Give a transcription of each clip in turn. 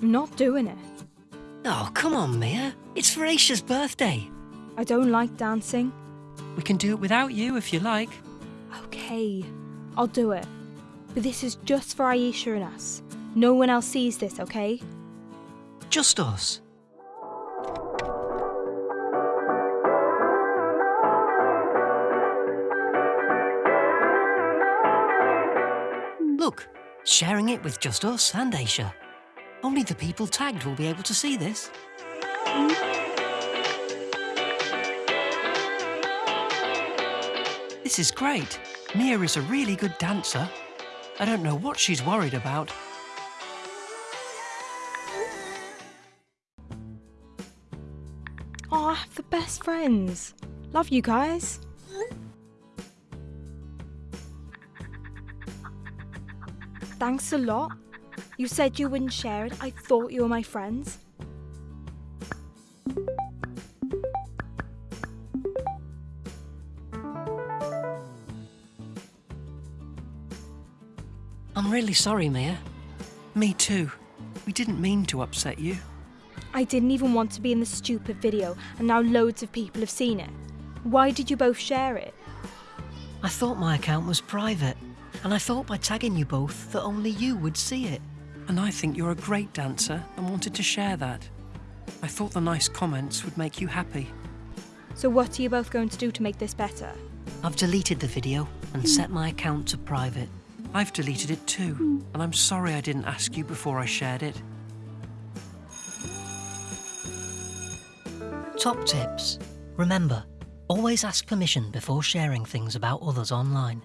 I'm not doing it. Oh, come on, Mia. It's for Aisha's birthday. I don't like dancing. We can do it without you if you like. Okay, I'll do it. But this is just for Aisha and us. No one else sees this, okay? Just us. Look, sharing it with just us and Aisha. Only the people tagged will be able to see this. This is great. Mia is a really good dancer. I don't know what she's worried about. Oh, I have the best friends. Love you guys. Thanks a lot. You said you wouldn't share it. I thought you were my friends. I'm really sorry, Mia. Me too. We didn't mean to upset you. I didn't even want to be in the stupid video, and now loads of people have seen it. Why did you both share it? I thought my account was private, and I thought by tagging you both that only you would see it. And I think you're a great dancer and wanted to share that. I thought the nice comments would make you happy. So, what are you both going to do to make this better? I've deleted the video and hmm. set my account to private. I've deleted it too, and I'm sorry I didn't ask you before I shared it. Top tips. Remember, always ask permission before sharing things about others online.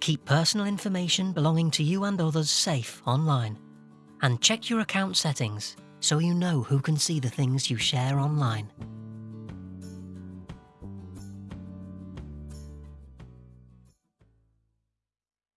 Keep personal information belonging to you and others safe online. And check your account settings so you know who can see the things you share online.